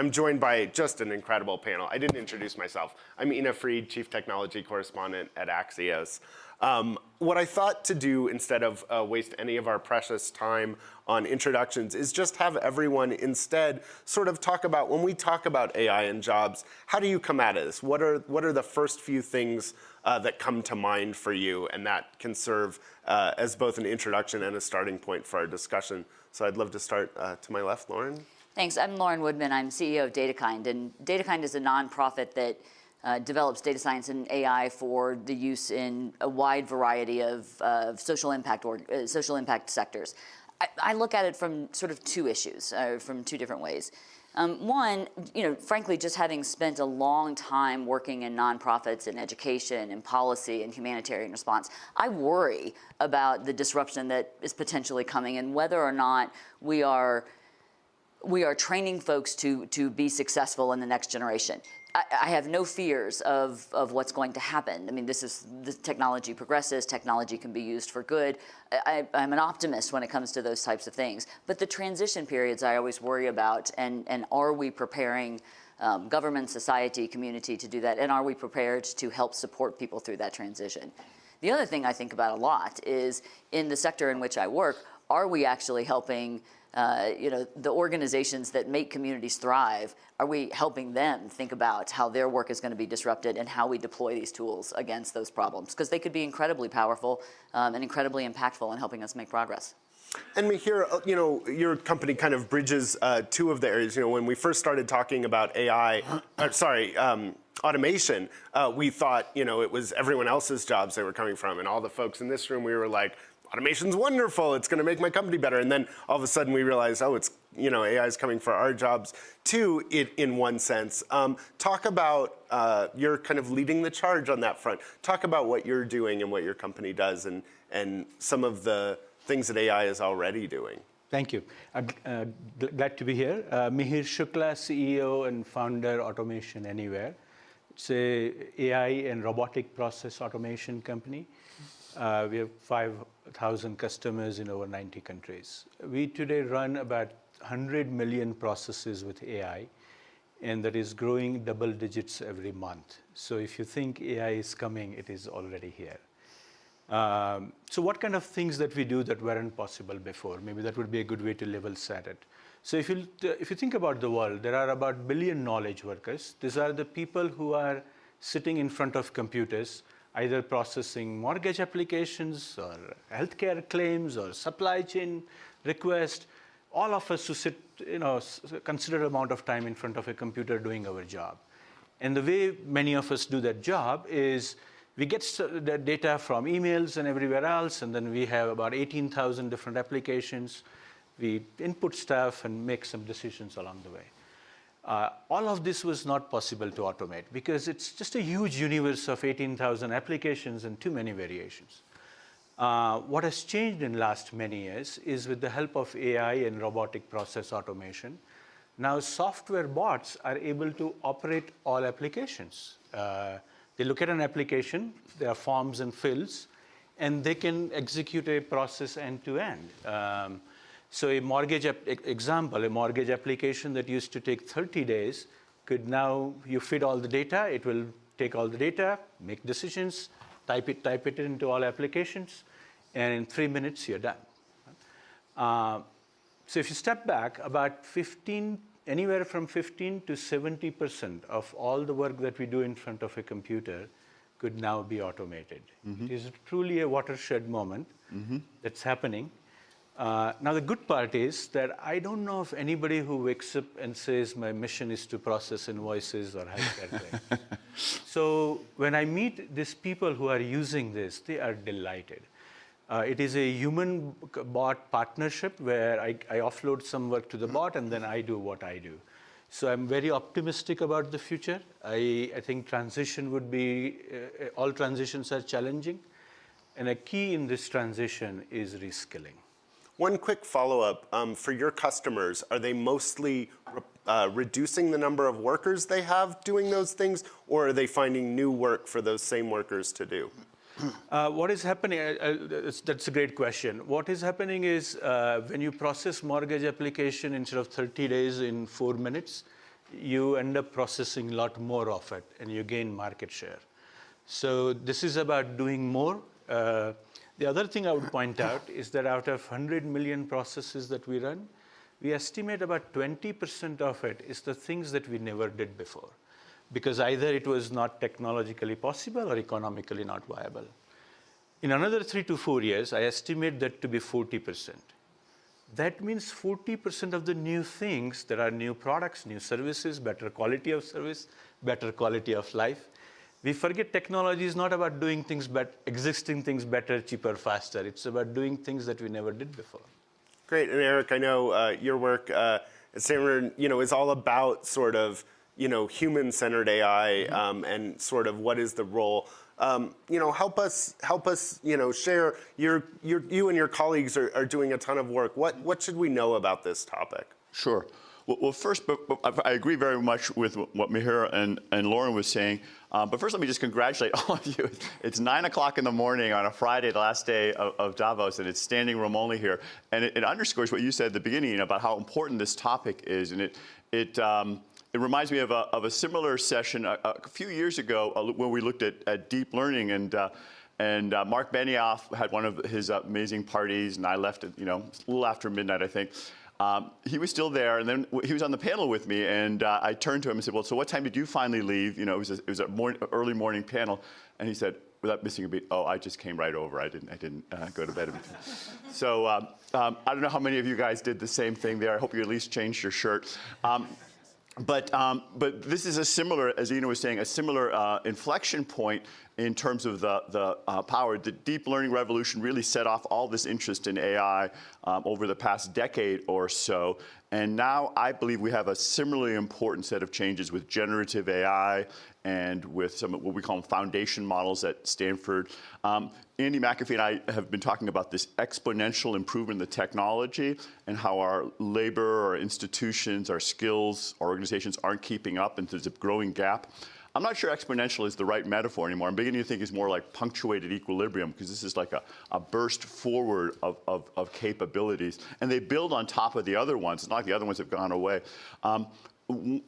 I'm joined by just an incredible panel. I didn't introduce myself. I'm Ina Fried, Chief Technology Correspondent at Axios. Um, what I thought to do instead of uh, waste any of our precious time on introductions is just have everyone instead sort of talk about, when we talk about AI and jobs, how do you come at this? What are, what are the first few things uh, that come to mind for you and that can serve uh, as both an introduction and a starting point for our discussion. So I'd love to start uh, to my left, Lauren. Thanks, I'm Lauren Woodman, I'm CEO of DataKind, and DataKind is a nonprofit that uh, develops data science and AI for the use in a wide variety of social impact or uh, social impact sectors. I, I, look at it from sort of two issues, uh, from two different ways. Um, one, you know, frankly, just having spent a long time working in nonprofits and education and policy and humanitarian response, I worry about the disruption that is potentially coming and whether or not we are we are training folks to to be successful in the next generation. I, have no fears of, of what's going to happen. I mean, this is, the technology progresses, technology can be used for good. I, am an optimist when it comes to those types of things. But the transition periods I always worry about, and, and are we preparing um, government, society, community to do that, and are we prepared to help support people through that transition? The other thing I think about a lot is in the sector in which I work, are we actually helping uh, you know, the organizations that make communities thrive, are we helping them think about how their work is going to be disrupted and how we deploy these tools against those problems? Because they could be incredibly powerful um, and incredibly impactful in helping us make progress. And Mihir, uh, you know, your company kind of bridges uh, two of the areas. You know, when we first started talking about AI, uh, sorry, um, automation, uh, we thought, you know, it was everyone else's jobs they were coming from. And all the folks in this room, we were like, automation's wonderful, it's gonna make my company better. And then all of a sudden we realize, oh, it's, you know, AI is coming for our jobs too, it, in one sense. Um, talk about, uh, you're kind of leading the charge on that front. Talk about what you're doing and what your company does and, and some of the things that AI is already doing. Thank you. Uh, uh, glad to be here. Uh, Mihir Shukla, CEO and founder, Automation Anywhere. It's a AI and robotic process automation company. Uh, we have 5,000 customers in over 90 countries. We today run about 100 million processes with AI, and that is growing double digits every month. So if you think AI is coming, it is already here. Um, so what kind of things that we do that weren't possible before? Maybe that would be a good way to level set it. So if you, if you think about the world, there are about billion knowledge workers. These are the people who are sitting in front of computers either processing mortgage applications or healthcare claims or supply chain requests, all of us who sit, you know, considerable amount of time in front of a computer doing our job. And the way many of us do that job is we get the data from emails and everywhere else, and then we have about 18,000 different applications. We input stuff and make some decisions along the way. Uh, all of this was not possible to automate because it's just a huge universe of 18,000 applications and too many variations. Uh, what has changed in last many years is with the help of AI and robotic process automation, now software bots are able to operate all applications. Uh, they look at an application, there are forms and fills, and they can execute a process end to end. Um, so a mortgage example, a mortgage application that used to take 30 days could now, you feed all the data, it will take all the data, make decisions, type it, type it into all applications, and in three minutes you're done. Uh, so if you step back, about 15, anywhere from 15 to 70% of all the work that we do in front of a computer could now be automated. Mm -hmm. It is truly a watershed moment mm -hmm. that's happening. Uh, now, the good part is that I don't know of anybody who wakes up and says, my mission is to process invoices or healthcare claims. so when I meet these people who are using this, they are delighted. Uh, it is a human-bot partnership where I, I, offload some work to the bot and then I do what I do. So I'm very optimistic about the future. I, I think transition would be, uh, all transitions are challenging. And a key in this transition is reskilling. One quick follow-up, um, for your customers, are they mostly uh, reducing the number of workers they have doing those things, or are they finding new work for those same workers to do? Uh, what is happening, uh, uh that's a great question. What is happening is uh, when you process mortgage application instead of 30 days in four minutes, you end up processing a lot more of it and you gain market share. So this is about doing more. The other thing I would point out is that out of 100 million processes that we run, we estimate about 20% of it is the things that we never did before because either it was not technologically possible or economically not viable. In another three to four years, I estimate that to be 40%. That means 40% of the new things, there are new products, new services, better quality of service, better quality of life. We forget technology is not about doing things, but existing things better, cheaper, faster. It's about doing things that we never did before. Great, and Eric, I know uh, your work uh, at Stanford, you know, is all about sort of, you know, human-centered AI Mm-hmm. um, and sort of what is the role. Um, you know, help us, help us, you know, share. Your, your, you and your colleagues are, are doing a ton of work. What, what should we know about this topic? Sure. Well, well first, but, but I agree very much with what Mihir and, and Lauren was saying. Um, but first, let me just congratulate all of you. It's 9 o'clock in the morning on a Friday, the last day of, of Davos, and it's standing room only here. And it, it, underscores what you said at the beginning about how important this topic is. And it, it, um, it reminds me of a, of a similar session a, a few years ago uh, when we looked at, at deep learning. and. Uh, and uh, Marc Benioff had one of his amazing parties, and I left it, you know, a little after midnight, I think. Um, he was still there, and then he was on the panel with me, and uh, I turned to him and said, well, so what time did you finally leave? You know, it was a, it was a early morning panel, and he said, without missing a beat, oh, I just came right over. I didn't, I didn't uh, go to bed. so um, um, I don't know how many of you guys did the same thing there. I hope you at least changed your shirt. But, um, but this is a similar, as Ina was saying, a similar uh, inflection point in terms of the, the uh, power. The deep learning revolution really set off all this interest in AI um, over the past decade or so. And now I believe we have a similarly important set of changes with generative AI and with some of what we call foundation models at Stanford. Um, Andy McAfee and I have been talking about this exponential improvement in the technology and how our labor, our institutions, our skills, our organizations aren't keeping up and there's a growing gap. I'm not sure exponential is the right metaphor anymore. I'm beginning to think it's more like punctuated equilibrium because this is like a, a burst forward of, of, of, capabilities. And they build on top of the other ones. It's not like the other ones have gone away. Um, and,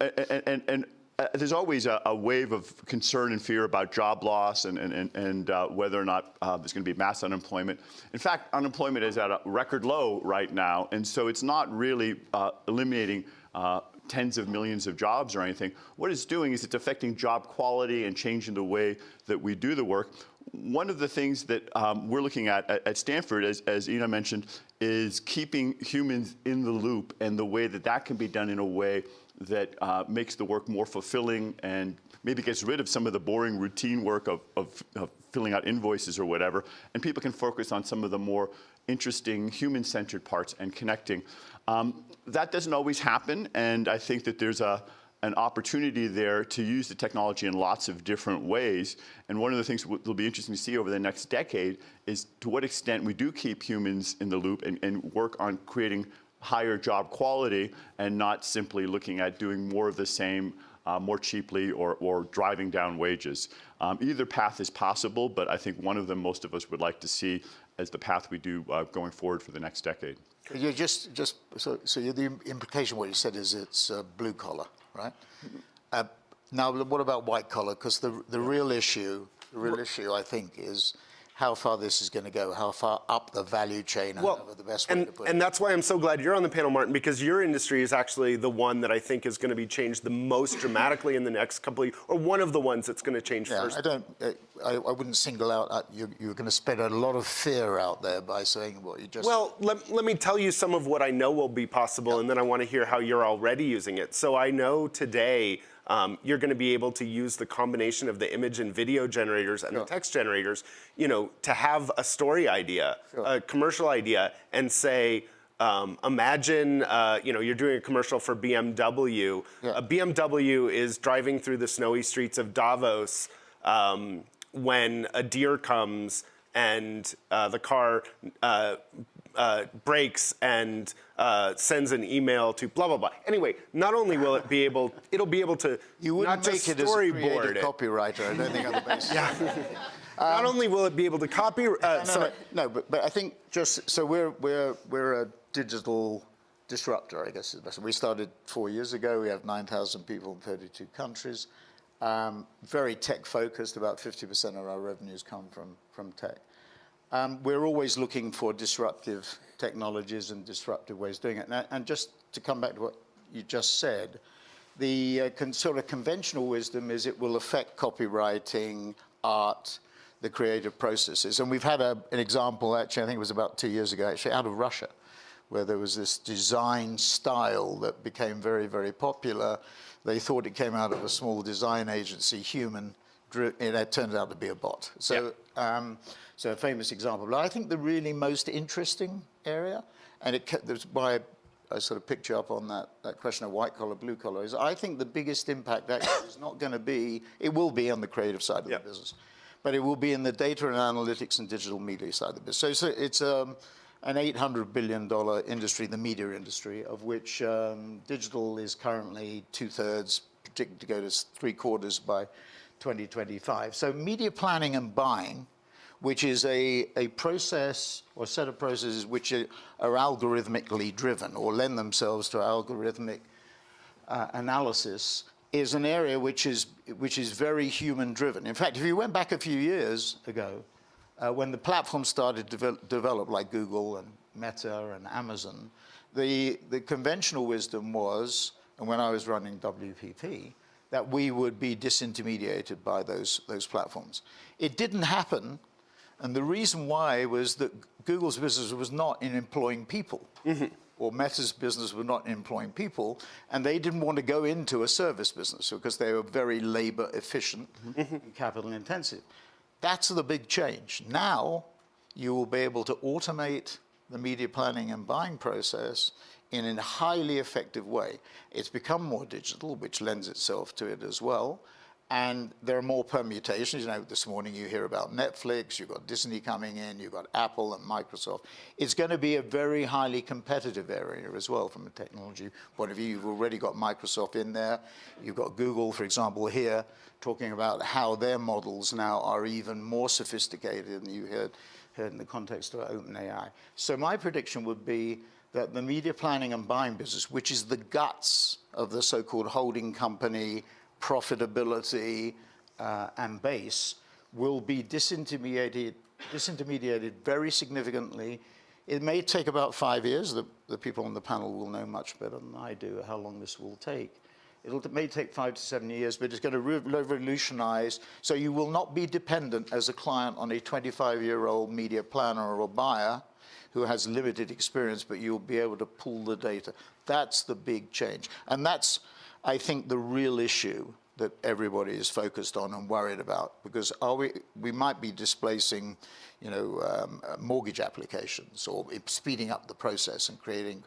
and, and uh, there's always a, a, wave of concern and fear about job loss and, and, and uh, whether or not uh, there's going to be mass unemployment. In fact, unemployment is at a record low right now, and so it's not really uh, eliminating uh, tens of millions of jobs or anything. What it's doing is it's affecting job quality and changing the way that we do the work. One of the things that um, we're looking at, at at, Stanford, as, as Ina mentioned, is keeping humans in the loop and the way that that can be done in a way that uh, makes the work more fulfilling and maybe gets rid of some of the boring routine work of, of, of filling out invoices or whatever, and people can focus on some of the more interesting human-centered parts and connecting. Um, that doesn't always happen, and I think that there's a, an opportunity there to use the technology in lots of different ways. And one of the things that will be interesting to see over the next decade is to what extent we do keep humans in the loop and, and work on creating higher job quality and not simply looking at doing more of the same uh, more cheaply or, or, driving down wages. Um, either path is possible, but I think one of them most of us would like to see as the path we do uh, going forward for the next decade. You just, just so, so the implication what you said is it's uh, blue collar, right? Uh, now, what about white collar? Because the the real issue, the real issue, I think, is how far this is going to go, how far up the value chain, well, the best way and, to put and it. that's why I'm so glad you're on the panel, Martin, because your industry is actually the one that I think is going to be changed the most dramatically in the next couple of, years, or one of the ones that's going to change yeah, first. I don't, uh, I, I wouldn't single out, uh, you, you're going to spread a lot of fear out there by saying what you just. Well, let, let me tell you some of what I know will be possible, yeah. and then I want to hear how you're already using it. So I know today um, you're going to be able to use the combination of the image and video generators and sure. the text generators, you know, to have a story idea, sure. a commercial idea, and say, um, imagine, uh, you know, you're doing a commercial for BMW. Yeah. A BMW is driving through the snowy streets of Davos um, when a deer comes and uh, the car uh, uh, breaks and uh, sends an email to blah blah blah. Anyway, not only will it be able, it'll be able to you wouldn't not just make storyboard it as a copywriter. I don't think on the basis. yeah. not um, only will it be able to copy. Uh, no, no, no, no, but, but I think just so we're we're we're a digital disruptor, I guess is the best. We started four years ago. We have 9,000 people in 32 countries. Um, very tech focused. About 50% of our revenues come from, from tech. Um, we're always looking for disruptive technologies and disruptive ways of doing it. And, and just to come back to what you just said, the uh, sort of conventional wisdom is it will affect copywriting, art, the creative processes. And we've had a, an example, actually, I think it was about two years ago, actually, out of Russia, where there was this design style that became very, very popular. They thought it came out of a small design agency, human, and it turned out to be a bot. So, um, so a famous example. But I think the really most interesting area, and it, that's why I sort of picked you up on that, that question of white collar, blue collar, is I think the biggest impact actually is not going to be, it will be on the creative side of Yep. the business, but it will be in the data and analytics and digital media side of the business. So it's, a, it's um, an $800 billion industry, the media industry, of which um, digital is currently two thirds, predicted to go to three quarters by 2025. So media planning and buying which is a, a process or set of processes which are, are algorithmically driven or lend themselves to algorithmic uh, analysis is an area which is, which is very human driven. In fact, if you went back a few years ago, uh, when the platforms started to devel- develop, like Google and Meta and Amazon, the, the conventional wisdom was, and when I was running WPP, that we would be disintermediated by those, those platforms. It didn't happen and the reason why was that Google's business was not in employing people, mm-hmm. or Meta's business was not in employing people, and they didn't want to go into a service business because they were very labor efficient mm-hmm. and capital intensive. That's the big change. Now you will be able to automate the media planning and buying process in a highly effective way. It's become more digital, which lends itself to it as well. And there are more permutations. You know, this morning you hear about Netflix, you've got Disney coming in, you've got Apple and Microsoft. It's going to be a very highly competitive area as well from a technology point of view. You've already got Microsoft in there. You've got Google, for example, here talking about how their models now are even more sophisticated than you heard, heard in the context of OpenAI. So my prediction would be that the media planning and buying business, which is the guts of the so-called holding company, profitability uh, and base will be disintermediated, very significantly. It may take about five years. The, people on the panel will know much better than I do how long this will take. It may take five to seven years, but it's going to re- revolutionize. So you will not be dependent as a client on a 25-year-old media planner or buyer who has limited experience, but you'll be able to pull the data. That's the big change. And that's, I think, the real issue that everybody is focused on and worried about. Because are we, we might be displacing, you know, um, uh, mortgage applications or speeding up the process and creating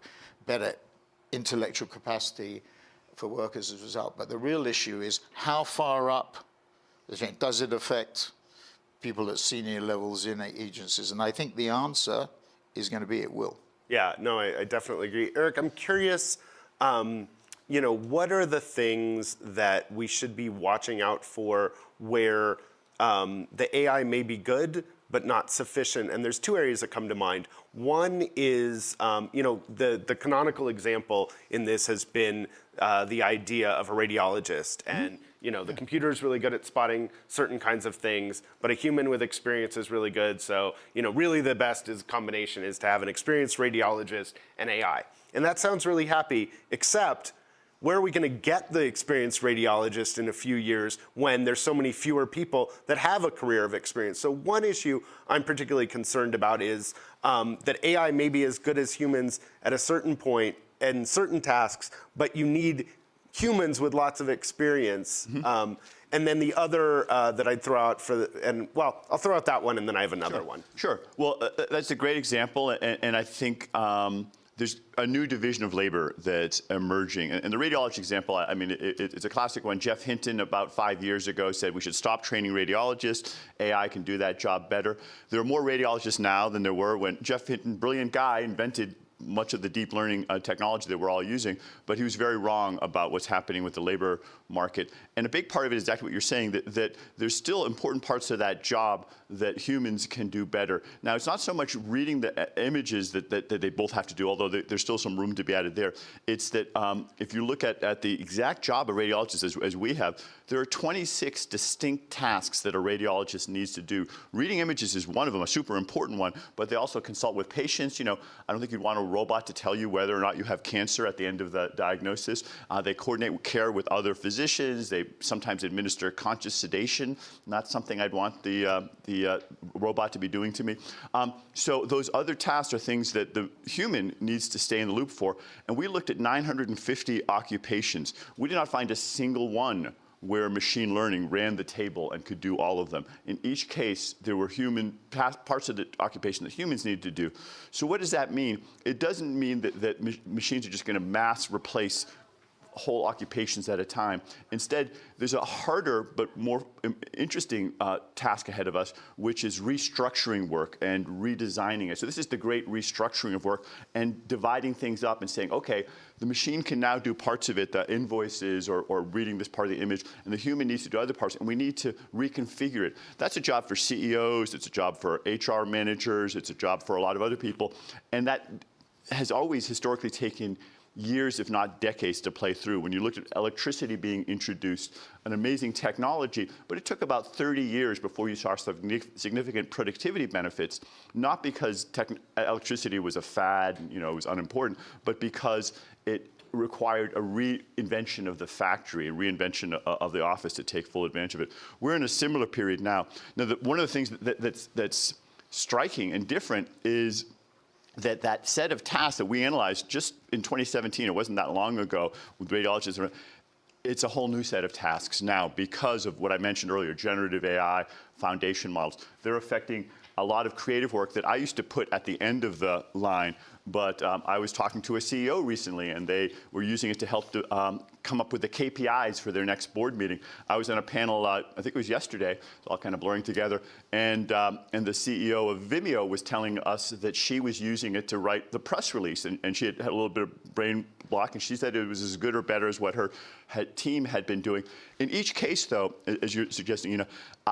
better intellectual capacity for workers as a result. But the real issue is how far up does it affect people at senior levels in agencies? And I think the answer is going to be it will. Yeah, no, I, I definitely agree. Eric, I'm curious, um, you know, what are the things that we should be watching out for where um, the AI may be good, but not sufficient? And there's two areas that come to mind. One is, um, you know, the, the canonical example in this has been uh, the idea of a radiologist. And, you know, the computer is really good at spotting certain kinds of things, but a human with experience is really good. So, you know, really the best is combination is to have an experienced radiologist and AI. And that sounds really happy, except where are we going to get the experienced radiologist in a few years when there's so many fewer people that have a career of experience? So one issue I'm particularly concerned about is um, that AI may be as good as humans at a certain point and certain tasks, but you need humans with lots of experience. Um, and then the other uh, that I'd throw out for, the, and well, I'll throw out that one and then I have another one. Sure. Well, uh, uh, that's a great example, and, and I think um, there's a new division of labor that's emerging. And, the radiology example, I, mean, it, it, it's a classic one. Jeff Hinton, about five years ago, said we should stop training radiologists. AI can do that job better. There are more radiologists now than there were when Jeff Hinton, brilliant guy, invented much of the deep learning uh, technology that we're all using, but he was very wrong about what's happening with the labor market. And a big part of it is exactly what you're saying, that, that there's still important parts of that job that humans can do better. Now, it's not so much reading the uh, images that, that, that they both have to do, although there, there's still some room to be added there. It's that um, if you look at, at the exact job of radiologists as, as we have, there are 26 distinct tasks that a radiologist needs to do. Reading images is one of them, a super important one, but they also consult with patients. You know, I don't think you'd want a robot to tell you whether or not you have cancer at the end of the diagnosis. Uh, they coordinate care with other physicians. They sometimes administer conscious sedation, not something I'd want the, uh, the uh, robot to be doing to me. Um, so those other tasks are things that the human needs to stay in the loop for. And we looked at 950 occupations. We did not find a single one where machine learning ran the table and could do all of them. In each case, there were human parts of the occupation that humans needed to do. So what does that mean? It doesn't mean that, that machines are just going to mass replace whole occupations at a time. Instead, there's a harder but more interesting uh, task ahead of us, which is restructuring work and redesigning it. So this is the great restructuring of work and dividing things up and saying, okay, the machine can now do parts of it, the invoices or, or reading this part of the image, and the human needs to do other parts, and we need to reconfigure it. That's a job for CEOs, it's a job for HR managers, it's a job for a lot of other people, and that has always historically taken years, if not decades, to play through. When you looked at electricity being introduced, an amazing technology, but it took about 30 years before you saw significant productivity benefits, not because electricity was a fad, you know, it was unimportant, but because it required a reinvention of the factory, a reinvention of the office to take full advantage of it. We're in a similar period now. Now, the, one of the things that, that's, that's striking and different is that that set of tasks that we analyzed just in 2017, it wasn't that long ago with radiologists, it's a whole new set of tasks now because of what I mentioned earlier, generative AI, foundation models. They're affecting a lot of creative work that I used to put at the end of the line, but um, I was talking to a CEO recently and they were using it to help um, come up with the KPIs for their next board meeting. I was on a panel, uh, I think it was yesterday, it's all kind of blurring together, and, um, and the CEO of Vimeo was telling us that she was using it to write the press release, and, and she had had a little bit of brain block, and she said it was as good or better as what her had, team had been doing. In each case, though, as you're suggesting, you know,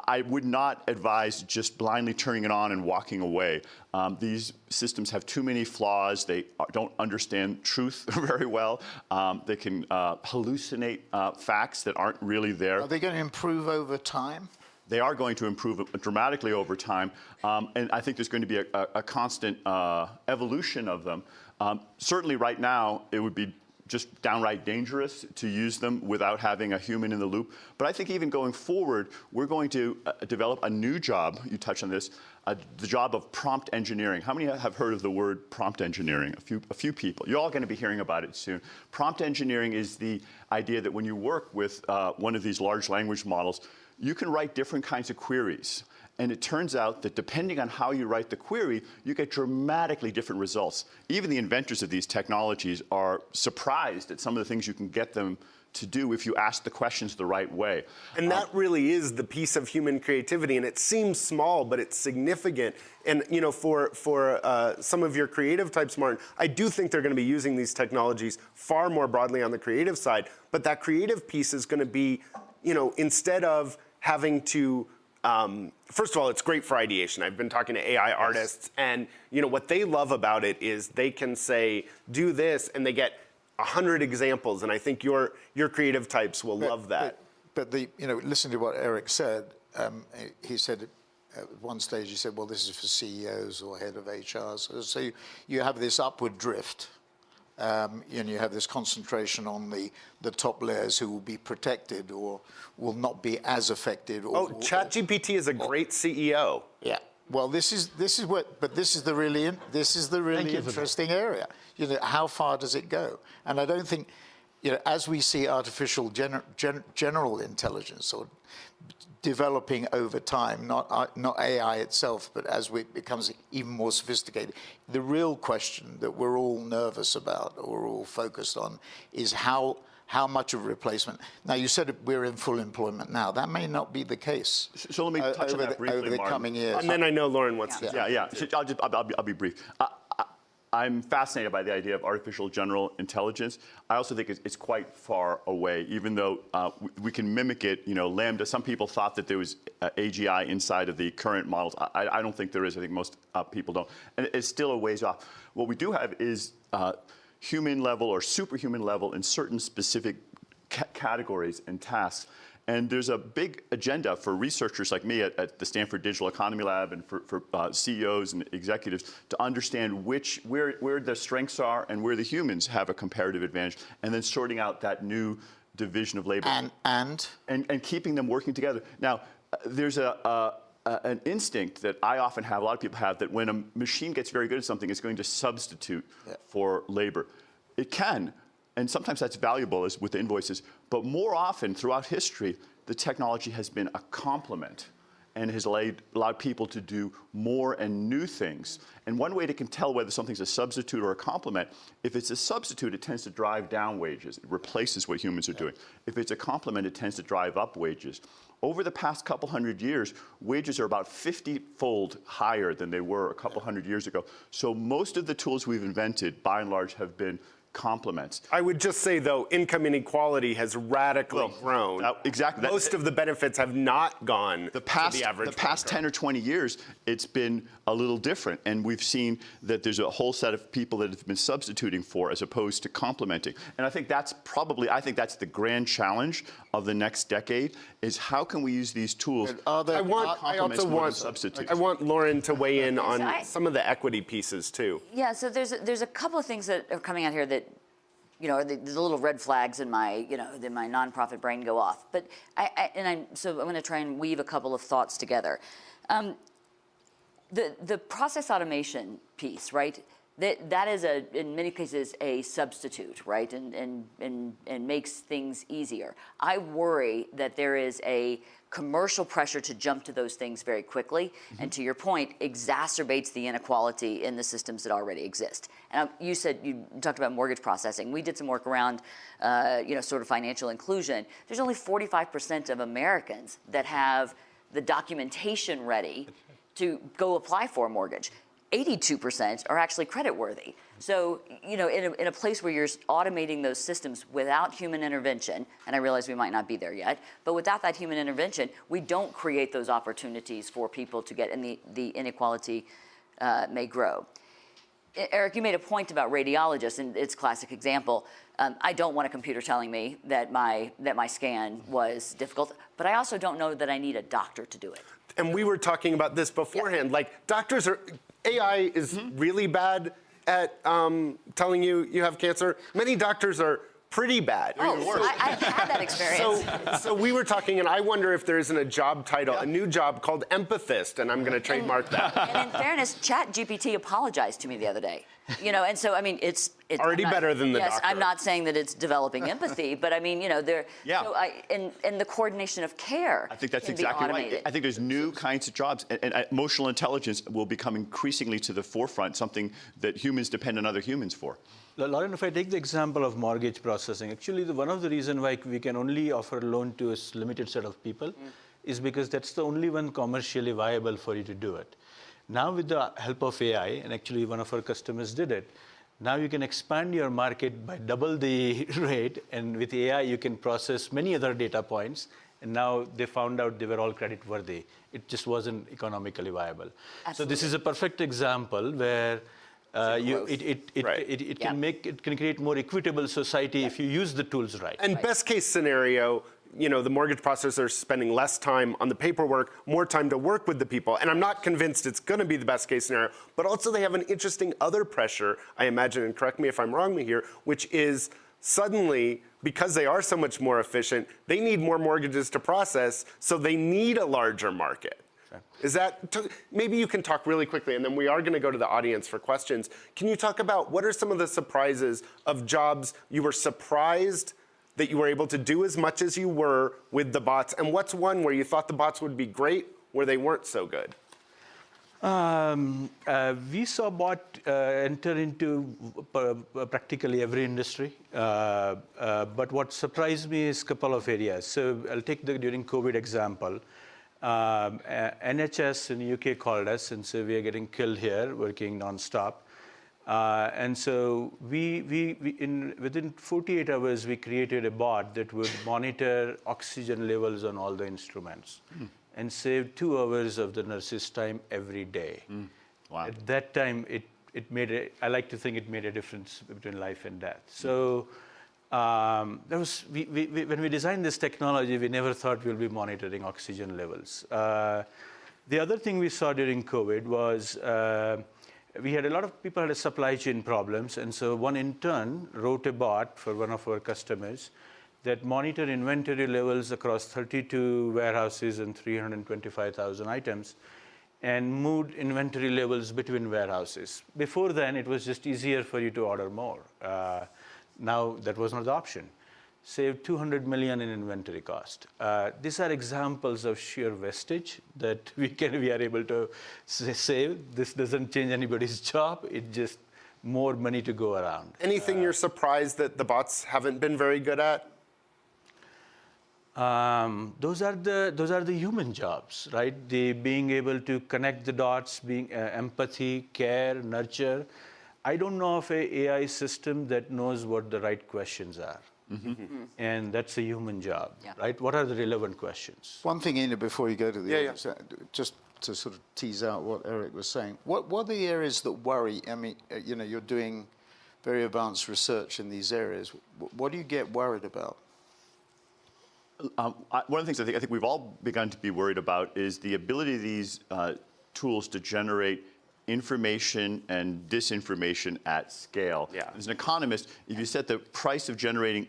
I would not advise just blindly turning it on and walking away. Um, these systems have too many flaws. They don't understand truth very well. Um, they can uh, hallucinate uh, facts that aren't really there. Are they going to improve over time? They are going to improve dramatically over time, um, and I think there's going to be a, a, a constant uh, evolution of them. Um, certainly right now, it would be just downright dangerous to use them without having a human in the loop. But I think even going forward, we're going to uh, develop a new job, you touched on this, uh, the job of prompt engineering. How many have heard of the word prompt engineering? A few, a few people. You're all going to be hearing about it soon. Prompt engineering is the idea that when you work with uh, one of these large language models, you can write different kinds of queries. And it turns out that depending on how you write the query, you get dramatically different results. Even the inventors of these technologies are surprised at some of the things you can get them to do if you ask the questions the right way. And that um, really is the piece of human creativity, and it seems small, but it's significant. And you know, for for uh, some of your creative types, Martin, I do think they're going to be using these technologies far more broadly on the creative side. But that creative piece is going to be, you know, instead of having to um, first of all, it's great for ideation. I've been talking to AI artists, and you know what they love about it is they can say, "Do this," and they get a hundred examples. And I think your your creative types will but, love that. But, but, the you know, listen to what Eric said. Um, he said at one stage, he said, "Well, this is for CEOs or head of HR." So, so you, you have this upward drift um, and you have this concentration on the, the top layers who will be protected or will not be as affected. Or, oh, ChatGPT is a great CEO. Yeah. Well, this is this is what, but this is the really this is the really interesting area. You know, how far does it go? And I don't think, you know, as we see artificial gener, gen, general intelligence or developing over time, not, uh, not AI itself, but as it becomes even more sophisticated. The real question that we're all nervous about or all focused on is how, how much of replacement. Now, you said we're in full employment now. That may not be the case. So let me uh, touch uh, on that the, briefly, Over the Martin. coming years. And then I know Lauren wants yeah. to. Yeah, yeah. So I'll, just, I'll, I'll, be, I'll be brief. Uh, I'm fascinated by the idea of artificial general intelligence. I also think it's, it's quite far away, even though uh, we, we, can mimic it. You know, LaMDA. Some people thought that there was uh, AGI inside of the current models. I, I, don't think there is. I think most uh, people don't, and it's still a ways off. What we do have is uh, human level or superhuman level in certain specific ca categories and tasks. And there's a big agenda for researchers like me at, at the Stanford Digital Economy Lab and for, for uh, CEOs and executives to understand which, where, where the strengths are and where the humans have a comparative advantage, and then sorting out that new division of labor. And? And, and, and keeping them working together. Now, uh, there's a, a an instinct that I often have, a lot of people have, that when a machine gets very good at something, it's going to substitute yeah. for labor. It can, and sometimes that's valuable as with invoices, but more often throughout history, the technology has been a complement and has allowed, allowed people to do more and new things. And one way to can tell whether something's a substitute or a complement, if it's a substitute, it tends to drive down wages. It replaces what humans are doing. If it's a complement, it tends to drive up wages. Over the past couple hundred years, wages are about 50-fold higher than they were a couple hundred years ago. So most of the tools we've invented, by and large, have been complements. I would just say, though, income inequality has radically well, grown. Uh, exactly. Most that, of the benefits have not gone the past, the average The past 10 or 20 years, it's been a little different. And we've seen that there's a whole set of people that have been substituting for as opposed to complementing. And I think that's probably, I think that's the grand challenge of the next decade is how can we use these tools I want, I also want, substitutes. I want Lauren to weigh in on I, some of the equity pieces too. Yeah, so there's a, there's a couple of things that are coming out here that you know, the, the, little red flags in my, you know, in my nonprofit brain go off. But I, I and I'm, so I'm going to try and weave a couple of thoughts together. Um, the, the process automation piece, right? That, that is, a, in many cases, a substitute, right? And, and, and, and makes things easier. I worry that there is a commercial pressure to jump to those things very quickly, mm -hmm. and to your point, exacerbates the inequality in the systems that already exist. And you said, you talked about mortgage processing. We did some work around, uh, you know, sort of financial inclusion. There's only 45% of Americans that have the documentation ready to go apply for a mortgage. 82% are actually credit worthy. So, you know, in a, in a place where you're automating those systems without human intervention, and I realize we might not be there yet, but without that human intervention, we don't create those opportunities for people to get, and the, the inequality uh, may grow. Eric, you made a point about radiologists, and it's a classic example. Um, I don't want a computer telling me that my, that my scan was difficult, but I also don't know that I need a doctor to do it. And we were talking about this beforehand. Like, doctors are, AI is mm -hmm. really bad at um, telling you you have cancer. Many doctors are pretty bad. Oh, I, have had that experience. So, so we were talking, and I wonder if there isn't a job title, yeah. a new job called empathist, and I'm going to trademark that. And in fairness, ChatGPT apologized to me the other day. You know, and so I mean, it's, it's already not, better than the yes, doctor. I'm not saying that it's developing empathy, but I mean, you know, there. Yeah. So I, and, and the coordination of care. I think that's exactly right. I think there's new kinds of jobs, and, and emotional intelligence will become increasingly to the forefront, something that humans depend on other humans for. Lauren, if I take the example of mortgage processing, actually the, one of the reasons why we can only offer a loan to a limited set of people mm. is because that's the only one commercially viable for you to do it. Now with the help of AI, and actually one of our customers did it, now you can expand your market by double the rate, and with AI you can process many other data points, and now they found out they were all credit worthy. It just wasn't economically viable. Absolutely. So this is a perfect example where uh, you, it, it, it, right. it, it, can make it can create more equitable society yeah. if you use the tools right. And right. best case scenario, you know, the mortgage processors are spending less time on the paperwork, more time to work with the people. And I'm not convinced it's going to be the best case scenario, but also they have an interesting other pressure, I imagine, and correct me if I'm wrong here, which is suddenly, because they are so much more efficient, they need more mortgages to process, so they need a larger market. Is that, maybe you can talk really quickly, and then we are going to go to the audience for questions. Can you talk about what are some of the surprises of jobs you were surprised that you were able to do as much as you were with the bots, and what's one where you thought the bots would be great, where they weren't so good? Um, uh, we saw bot uh, enter into uh, practically every industry, uh, uh, but what surprised me is a couple of areas. So I'll take the during COVID example. Um, NHS in the UK called us and said, we are getting killed here, working nonstop. Uh, and so we, we, we in, within 48 hours, we created a bot that would monitor oxygen levels on all the instruments and save two hours of the nurse's time every day. Wow. At that time, it, it made a, I like to think it made a difference between life and death. So um, there was, we, we, we, when we designed this technology, we never thought we'll be monitoring oxygen levels. Uh, the other thing we saw during COVID was uh, we had a lot of people had supply chain problems, and so one intern wrote a bot for one of our customers that monitor inventory levels across 32 warehouses and 325,000 items and moved inventory levels between warehouses. Before then, it was just easier for you to order more. Uh, now, that was not the option. Saved 200 million in inventory cost. Uh, these are examples of sheer wastage that we can we are able to save. This doesn't change anybody's job. It just more money to go around. Anything you're surprised that the bots haven't been very good at? Um, those are the those are the human jobs, right? The being able to connect the dots, being uh, empathy, care, nurture. I don't know of a AI system that knows what the right questions are, and that's a human job, Yeah. right? What are the relevant questions? One thing, Ina, before you go to the Yeah, yeah. audience, uh, just to sort of tease out what Eric was saying, what, what are the areas that worry? I mean, uh, you know, you're doing very advanced research in these areas. What do you get worried about? Um, I, one of the things I think, I think we've all begun to be worried about is the ability of these uh, tools to generate information and disinformation at scale. Yeah. As an economist, if you set the price of generating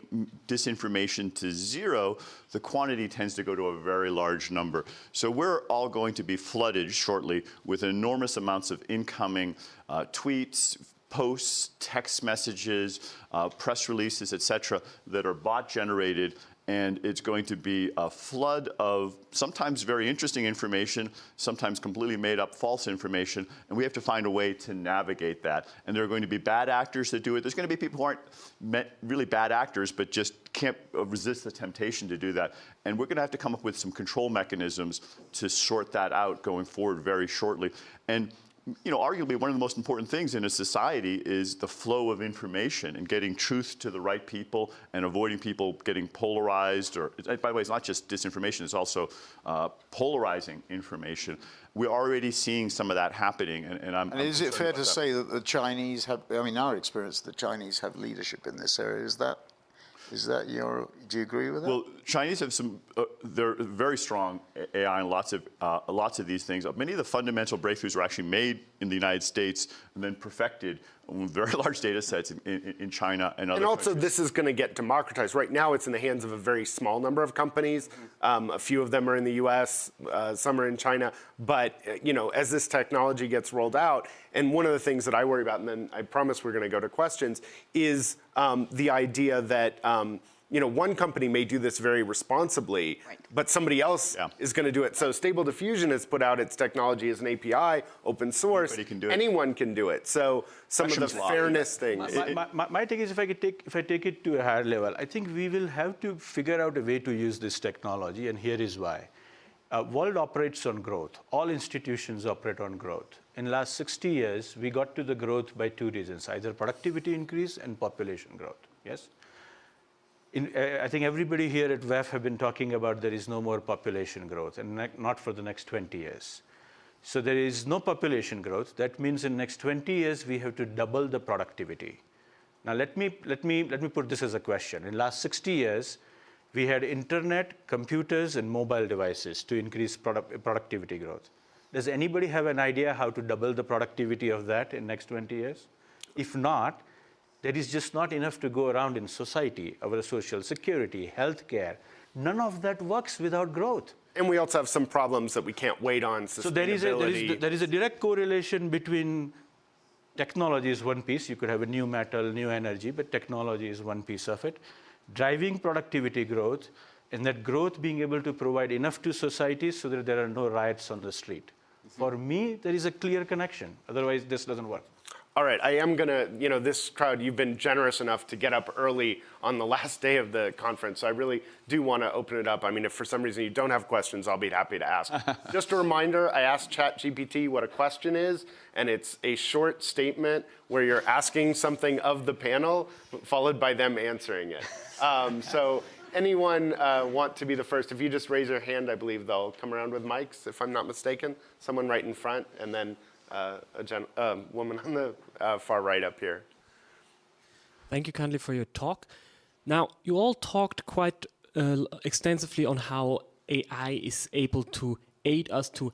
disinformation to zero, the quantity tends to go to a very large number. So we're all going to be flooded shortly with enormous amounts of incoming uh, tweets, posts, text messages, uh, press releases, et cetera, that are bot generated. And it's going to be a flood of sometimes very interesting information, sometimes completely made up false information. And we have to find a way to navigate that. And there are going to be bad actors that do it. There's going to be people who aren't really bad actors, but just can't uh, resist the temptation to do that. And we're going to have to come up with some control mechanisms to sort that out going forward very shortly. And you know, arguably one of the most important things in a society is the flow of information and getting truth to the right people and avoiding people getting polarized. Or, by the way, it's not just disinformation; it's also uh, polarizing information. We're already seeing some of that happening, and, and I'm. And I'm is it fair to that. say that the Chinese have, I mean, our experience, the Chinese have leadership in this area. Is that, is that your, do you agree with that? Well, Chinese have some. Uh, they're very strong AI and lots of uh, lots of these things. Many of the fundamental breakthroughs were actually made in the United States and then perfected with very large data sets in, in, in China and other. And also, countries. this is going to get democratized. Right now, it's in the hands of a very small number of companies. Um, a few of them are in the U.S., uh, some are in China. But uh, you know, as this technology gets rolled out, and one of the things that I worry about, and then I promise we're going to go to questions, is um, the idea that. Um, you know, one company may do this very responsibly, Right. but somebody else Yeah. is going to do it. So Stable Diffusion has put out its technology as an API, open source. Can do it. Anyone can do it. So some of the law. fairness things. My, my, my, my take is if I could take if I take it to a higher level, I think we will have to figure out a way to use this technology, and here is why. Uh, world operates on growth. All institutions operate on growth. In the last 60 years, we got to the growth by two reasons: either productivity increase and population growth. Yes. In, uh, I think everybody here at WEF have been talking about there is no more population growth, and not for the next 20 years. So there is no population growth. That means in next 20 years we have to double the productivity. Now let me let me let me put this as a question. In last 60 years, we had internet, computers, and mobile devices to increase product, productivity growth. Does anybody have an idea how to double the productivity of that in next 20 years? If not, there is just not enough to go around in society, our social security, healthcare. None of that works without growth. And we also have some problems that we can't wait on. So there is, a, there, is, there is a direct correlation between technology is one piece. You could have a new metal, new energy, but technology is one piece of it. Driving productivity growth, and that growth being able to provide enough to society so that there are no riots on the street. Mm-hmm. For me, there is a clear connection. Otherwise, this doesn't work. All right, I am gonna, you know, this crowd, you've been generous enough to get up early on the last day of the conference, so I really do want to open it up. I mean, if for some reason you don't have questions, I'll be happy to ask. Just a reminder, I asked ChatGPT what a question is, and it's a short statement where you're asking something of the panel, followed by them answering it. Um, so anyone uh, want to be the first? If you just raise your hand, I believe they'll come around with mics, if I'm not mistaken. Someone right in front, and then uh, a um, woman on the uh, far right up here. Thank you kindly for your talk. Now, you all talked quite uh, extensively on how AI is able to aid us to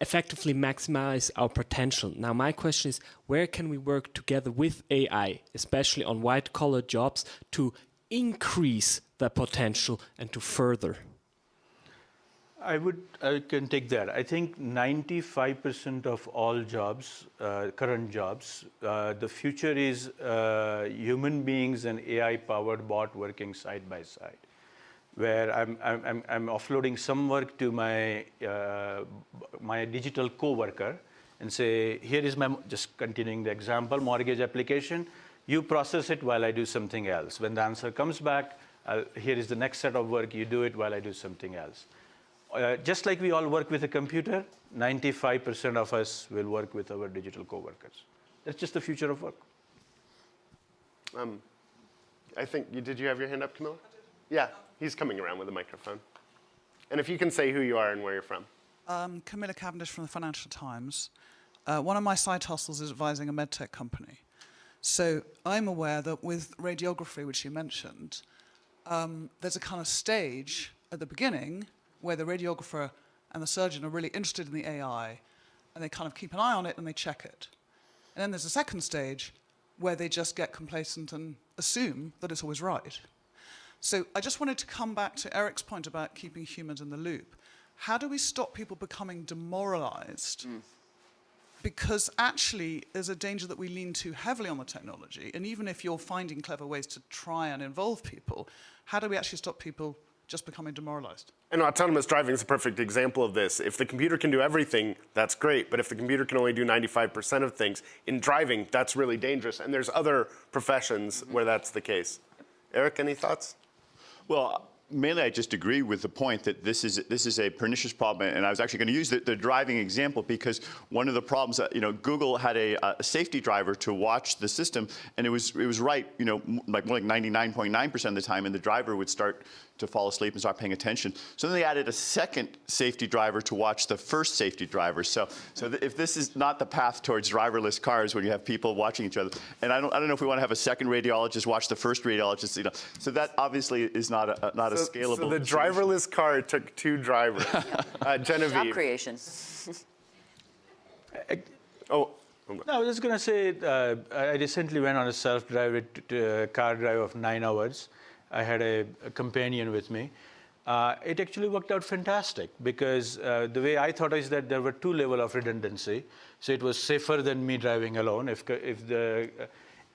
effectively maximize our potential. Now, my question is where can we work together with AI, especially on white collar jobs, to increase the potential and to further? I would, I can take that. I think 95% of all jobs, uh, current jobs, uh, the future is uh, human beings and AI-powered bot working side by side, where I'm, I'm, I'm offloading some work to my, uh, my digital coworker and say, here is my, just continuing the example, mortgage application, you process it while I do something else. When the answer comes back, I'll, here is the next set of work, you do it while I do something else. Uh, just like we all work with a computer, 95% of us will work with our digital coworkers. That's just the future of work. Um, I think, you, did you have your hand up, Camilla? Yeah, he's coming around with a microphone. And if you can say who you are and where you're from. Um, Camilla Cavendish from the Financial Times. Uh, one of my side hustles is advising a medtech company. So I'm aware that with radiography, which you mentioned, um, there's a kind of stage at the beginning where the radiographer and the surgeon are really interested in the AI and they kind of keep an eye on it and they check it. And then there's a second stage where they just get complacent and assume that it's always right. So I just wanted to come back to Erik's point about keeping humans in the loop. How do we stop people becoming demoralized? Mm. Because actually, there's a danger that we lean too heavily on the technology. And even if you're finding clever ways to try and involve people, how do we actually stop people just becoming demoralized. And autonomous driving is a perfect example of this. If the computer can do everything, that's great. But if the computer can only do 95% of things, in driving, that's really dangerous. And there's other professions where that's the case. Erik, any thoughts? Well, mainly I just agree with the point that this is this is a pernicious problem, and I was actually going to use the, the driving example because one of the problems that you know Google had a, uh, a safety driver to watch the system, and it was it was right, you know, like more like 99.9% of the time, and the driver would start to fall asleep and start paying attention. So then they added a second safety driver to watch the first safety driver. So, so if this is not the path towards driverless cars when you have people watching each other, and I don't, I don't know if we want to have a second radiologist watch the first radiologist, you know, so that obviously is not a, not so, a scalable. So the driverless car took two drivers. uh, Genevieve. Job creation. oh. No, I was just going to say, uh, I recently went on a self-drive uh, car drive of nine hours. I had a, a companion with me. Uh, it actually worked out fantastic because uh, the way I thought is that there were two level of redundancy. So it was safer than me driving alone. If, if the, uh,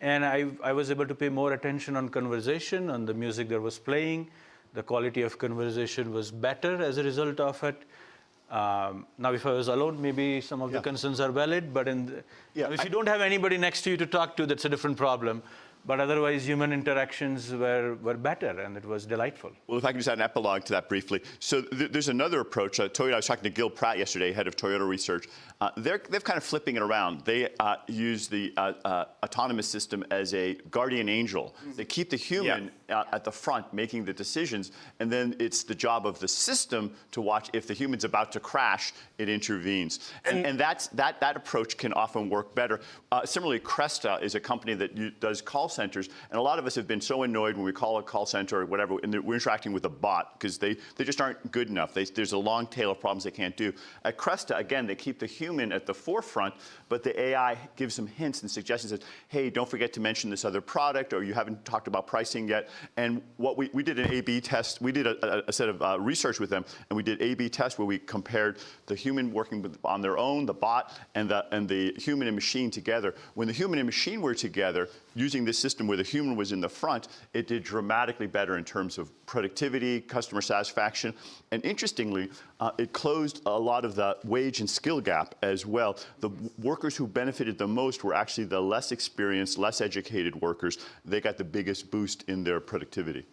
and I, I was able to pay more attention on conversation, on the music that was playing. The quality of conversation was better as a result of it. Um, now, if I was alone, maybe some of yeah. the concerns are valid, but the, yeah, if I, you don't have anybody next to you to talk to, that's a different problem. But otherwise, human interactions were, were better, and it was delightful. Well, if I can just add an epilogue to that briefly. So th there's another approach. Uh, Toyota, I was talking to Gill Pratt yesterday, head of Toyota Research. Uh, they're, they're kind of flipping it around. They uh, use the uh, uh, autonomous system as a guardian angel. Mm. They keep the human yeah. at the front making the decisions, and then it's the job of the system to watch if the human's about to crash, it intervenes. And, and, and that's, that, that approach can often work better. Uh, similarly, Cresta is a company that does call centers, and a lot of us have been so annoyed when we call a call center or whatever, and we're interacting with a bot because they, they just aren't good enough. They, there's a long tail of problems they can't do. At Cresta, again, they keep the human at the forefront, but the AI gives them hints and suggestions that, hey, don't forget to mention this other product, or you haven't talked about pricing yet. And what we, we did an A-B test. We did a, a set of uh, research with them, and we did A-B test where we compared the human working with, on their own, the bot, and the, and the human and machine together. When the human and machine were together, using this system where the human was in the front, it did dramatically better in terms of productivity, customer satisfaction, and interestingly, uh, it closed a lot of the wage and skill gap as well. The workers who benefited the most were actually the less experienced, less educated workers. They got the biggest boost in their productivity.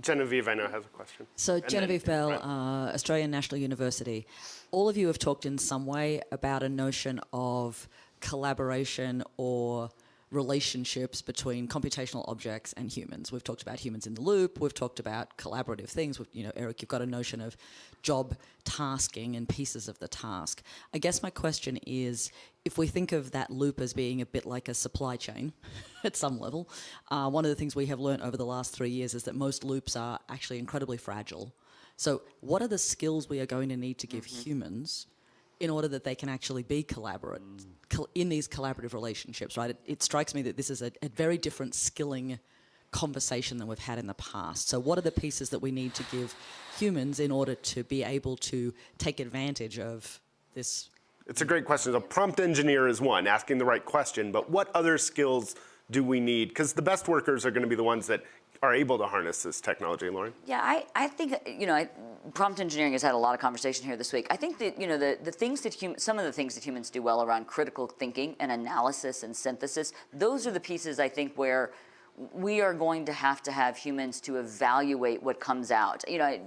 Genevieve, I know, has a question. So, And then- Genevieve Bell, right. uh, Australian National University. All of you have talked in some way about a notion of collaboration or relationships between computational objects and humans. We've talked about humans in the loop. We've talked about collaborative things. We've, you know, Erik, you've got a notion of job tasking and pieces of the task. I guess my question is, if we think of that loop as being a bit like a supply chain at some level, uh, one of the things we have learned over the last three years is that most loops are actually incredibly fragile. So, what are the skills we are going to need to give humans in order that they can actually be collaborate col- in these collaborative relationships? Right? It, it strikes me that this is a, a very different skilling conversation than we've had in the past. So, what are the pieces that we need to give humans in order to be able to take advantage of this? It's a great question. A prompt engineer is one, asking the right question, but what other skills do we need? Because the best workers are going to be the ones that are able to harness this technology, Lauren. Yeah, I, I think, you know, I, prompt engineering has had a lot of conversation here this week. I think that, you know, the, the things that hum, some of the things that humans do well around critical thinking and analysis and synthesis, those are the pieces I think where we are going to have to have humans to evaluate what comes out. You know, I,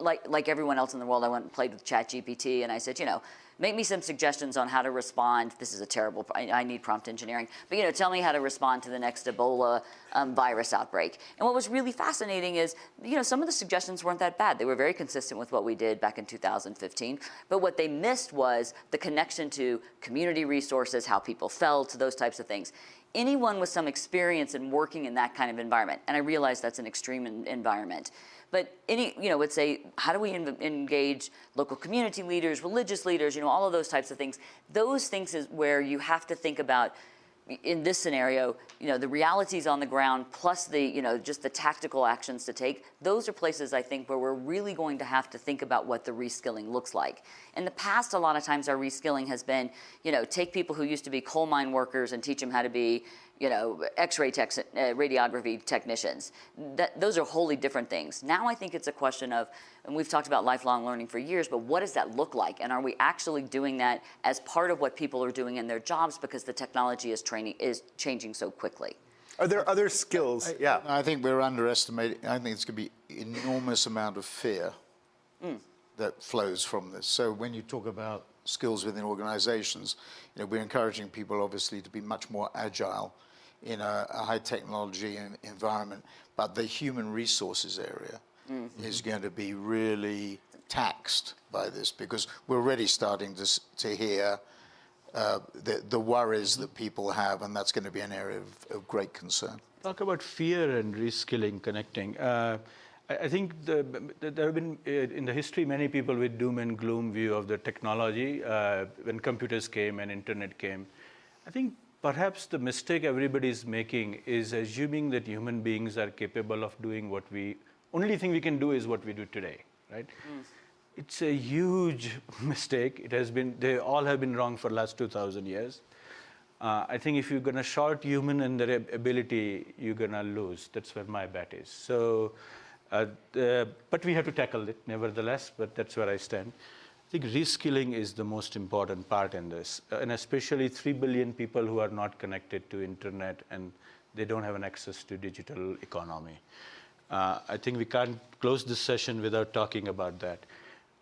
like, like everyone else in the world, I went and played with ChatGPT and I said, you know, make me some suggestions on how to respond. This is a terrible, I, I, need prompt engineering, but you know, tell me how to respond to the next Ebola um, virus outbreak. And what was really fascinating is, you know, some of the suggestions weren't that bad. They were very consistent with what we did back in 2015. But what they missed was the connection to community resources, how people felt, to those types of things. Anyone with some experience in working in that kind of environment, and I realize that's an extreme environment, but any, you know, would say, how do we engage local community leaders, religious leaders, you know, all of those types of things. Those things is where you have to think about, in this scenario, you know, the realities on the ground plus the, you know, just the tactical actions to take. Those are places I think where we're really going to have to think about what the reskilling looks like. In the past, a lot of times our reskilling has been, you know, take people who used to be coal mine workers and teach them how to be, you know, X-ray tech, uh, radiography technicians. That, those are wholly different things. Now I think it's a question of, and we've talked about lifelong learning for years, but what does that look like? And are we actually doing that as part of what people are doing in their jobs because the technology is training is changing so quickly? Are there other skills? yeah. I think we're underestimating. I think it's going to be enormous amount of fear Mm. that flows from this. So when you talk about skills within organizations, you know, we're encouraging people obviously to be much more agile in a, a high technology environment, but the human resources area mm -hmm. is going to be really taxed by this because we're already starting to, to hear uh, the, the worries that people have, and that's going to be an area of, of great concern. Talk about fear and reskilling, connecting. Uh, I think the, there have been, uh, in the history, many people with doom and gloom view of the technology uh, when computers came and internet came. I think perhaps the mistake everybody is making is assuming that human beings are capable of doing what we, only thing we can do is what we do today, right? Mm. It's a huge mistake. It has been, they all have been wrong for the last 2,000 years. Uh, I think if you're going to short human and their ability, you're going to lose. That's where my bet is. So, uh, the, but we have to tackle it nevertheless, but that's where I stand. I think reskilling is the most important part in this, uh, and especially 3 billion people who are not connected to internet and they don't have an access to digital economy. Uh, I think we can't close this session without talking about that.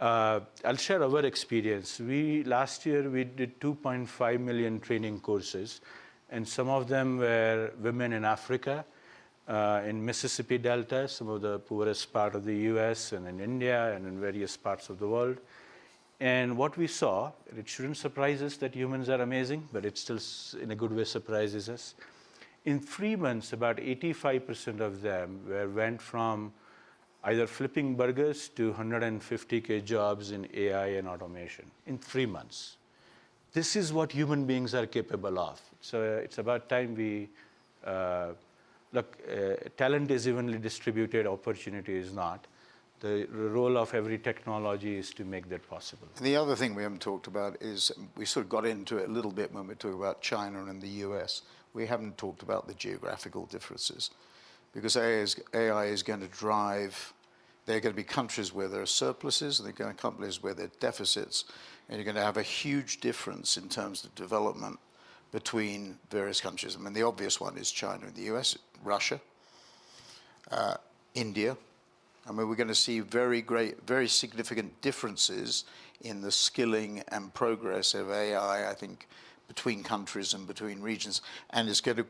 Uh, I'll share our experience. We last year we did 2.5 million training courses, and some of them were women in Africa, uh, in Mississippi Delta, some of the poorest part of the U.S. and in India and in various parts of the world. And what we saw, it shouldn't surprise us that humans are amazing, but it still, in a good way, surprises us. In three months, about 85% of them were, went from either flipping burgers to 150K jobs in AI and automation in three months. This is what human beings are capable of. So uh, it's about time we, uh, look, uh, talent is evenly distributed, opportunity is not. The role of every technology is to make that possible. And the other thing we haven't talked about is we sort of got into it a little bit when we talk about China and the US. we haven't talked about the geographical differences because AI is, AI is going to drive, there are going to be countries where there are surpluses and there are going to be countries where there are deficits. And you're going to have a huge difference in terms of development between various countries. I mean, the obvious one is China and the US, Russia, uh, India. I mean, we're going to see very great, very significant differences in the skilling and progress of AI, I think, between countries and between regions. And it's going to,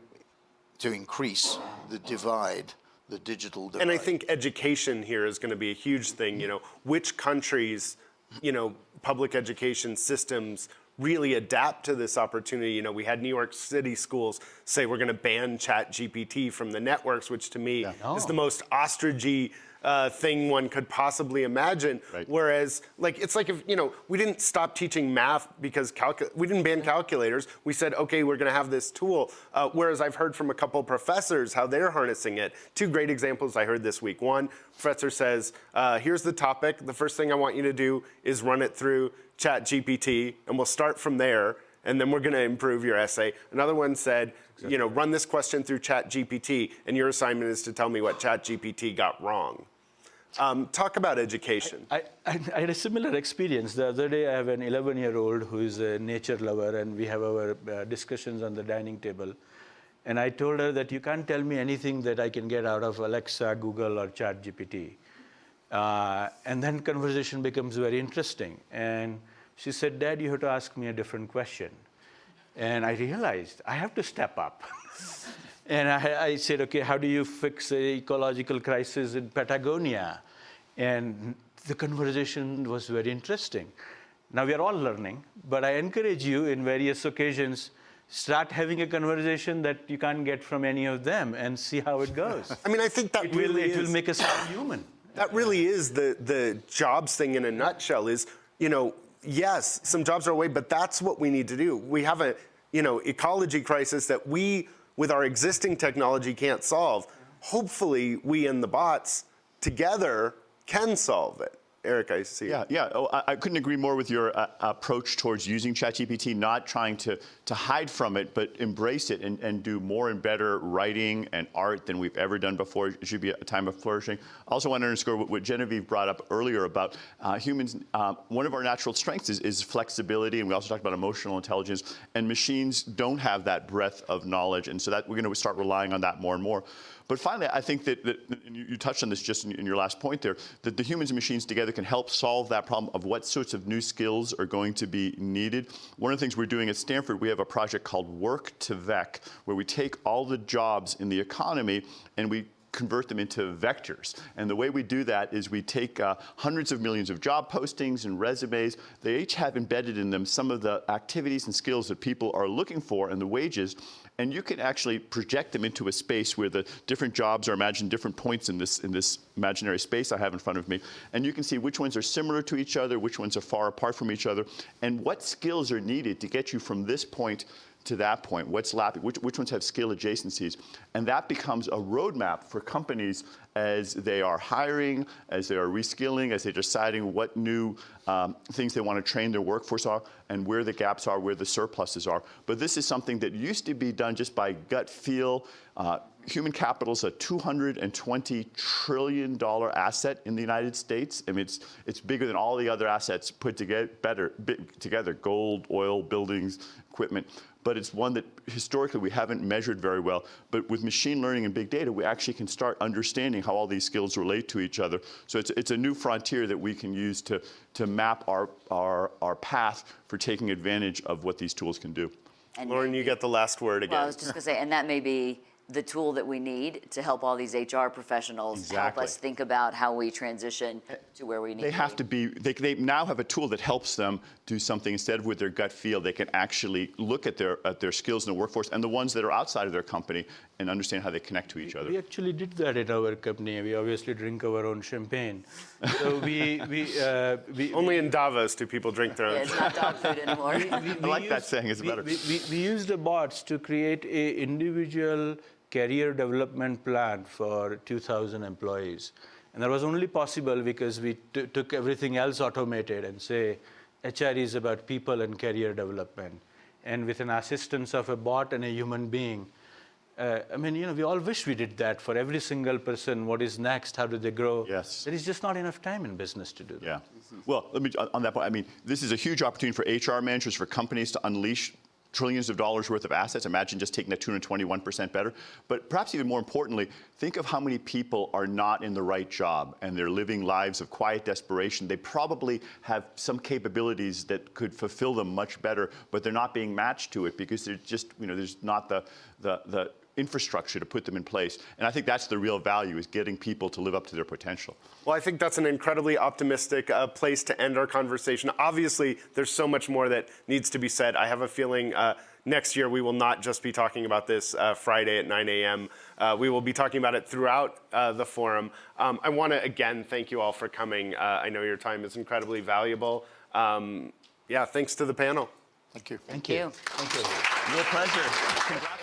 to increase the divide, the digital divide. And I think education here is going to be a huge thing. You know, which countries, you know, public education systems really adapt to this opportunity. You know, we had New York City schools say we're going to ban Chat GPT from the networks, which to me yeah. is the most ostrichy uh, thing one could possibly imagine. Right. Whereas, like, it's like if, you know, we didn't stop teaching math because we didn't ban calculators. We said, okay, we're going to have this tool. Uh, whereas I've heard from a couple professors how they're harnessing it. Two great examples I heard this week. One, professor says, uh, here's the topic. The first thing I want you to do is run it through Chat GPT, and we'll start from there and then we're going to improve your essay. Another one said, exactly. you know, run this question through Chat GPT, and your assignment is to tell me what Chat GPT got wrong. Um, talk about education. I, I, I, had a similar experience. The other day, I have an 11-year-old who is a nature lover, and we have our uh, discussions on the dining table. And I told her that you can't tell me anything that I can get out of Alexa, Google, or ChatGPT. Uh, and then conversation becomes very interesting. And she said, Dad, you have to ask me a different question. And I realized I have to step up. And I, I, said, okay, how do you fix the ecological crisis in Patagonia? And the conversation was very interesting. Now we are all learning, but I encourage you in various occasions, start having a conversation that you can't get from any of them and see how it goes. I mean, I think that it really will, is, it will make us all human. That really is the, the jobs thing in a nutshell is, you know, yes, some jobs are away, but that's what we need to do. We have a, you know, ecology crisis that we with our existing technology can't solve. Hopefully, we and the bots together can solve it. Erik, I see. Yeah, yeah. Oh, I, I, couldn't agree more with your uh, approach towards using ChatGPT, not trying to, to hide from it, but embrace it and, and do more and better writing and art than we've ever done before. It should be a time of flourishing. I also want to underscore what, what Genevieve brought up earlier about uh, humans. Um, one of our natural strengths is, is flexibility, and we also talked about emotional intelligence, and machines don't have that breadth of knowledge, and so that we're going to start relying on that more and more. But finally, I think that, that you touched on this just in, in, your last point there, that the humans and machines together can help solve that problem of what sorts of new skills are going to be needed. One of the things we're doing at Stanford, we have a project called Work to Vec, where we take all the jobs in the economy and we convert them into vectors. And the way we do that is we take uh, hundreds of millions of job postings and resumes. They each have embedded in them some of the activities and skills that people are looking for and the wages and you can actually project them into a space where the different jobs are imagined different points in this, in this imaginary space I have in front of me. And you can see which ones are similar to each other, which ones are far apart from each other, and what skills are needed to get you from this point to that point, what's lapping, which, which ones have skill adjacencies. And that becomes a roadmap for companies as they are hiring, as they are reskilling, as they're deciding what new um, things they want to train their workforce are, and where the gaps are, where the surpluses are. But this is something that used to be done just by gut feel. Uh, human capital is a $220 trillion asset in the United States. I mean, it's, it's bigger than all the other assets put together, better, together, gold, oil, buildings, equipment but it's one that historically we haven't measured very well. But with machine learning and big data, we actually can start understanding how all these skills relate to each other. So it's, it's a new frontier that we can use to, to map our, our, our path for taking advantage of what these tools can do. And Lauren, you get the last word again. Well, I was just going to say, and that may be the tool that we need to help all these HR professionals exactly. help us think about how we transition to where we need they to have to be they, they now have a tool that helps them do something instead of with their gut feel. They can actually look at their at their skills in the workforce and the ones that are outside of their company and understand how they connect to each we, other. we actually did that at our company. We obviously drink our own champagne. So we we, uh, we only in davos do people drink their own yeah, it's not dog food anymore. We, i like used, that saying it's better. we, we, we used the bots to create a individual career development plan for 2,000 employees. And that was only possible because we took everything else automated and say HR is about people and career development. and with an assistance of a bot and a human being. Uh, I mean, you know, we all wish we did that for every single person. What is next? How do they grow? Yes. There is just not enough time in business to do that. Yeah. Well, let me, on that point, I mean, this is a huge opportunity for HR managers, for companies to unleash trillions of dollars worth of assets. Imagine just taking that 221% better. But perhaps even more importantly, think of how many people are not in the right job and they're living lives of quiet desperation. They probably have some capabilities that could fulfill them much better, but they're not being matched to it because there's just, you know, there's not the, the, the infrastructure to put them in place. And I think that's the real value is getting people to live up to their potential. Well, I think that's an incredibly optimistic uh, place to end our conversation. Obviously, there's so much more that needs to be said. I have a feeling uh, next year we will not just be talking about this uh, Friday at 9 a.m. Uh, we will be talking about it throughout uh, the forum. Um, I want to again thank you all for coming. Uh, I know your time is incredibly valuable. Um, yeah, thanks to the panel. Thank you. Thank Thank you. you. Real pleasure. Congrats on that.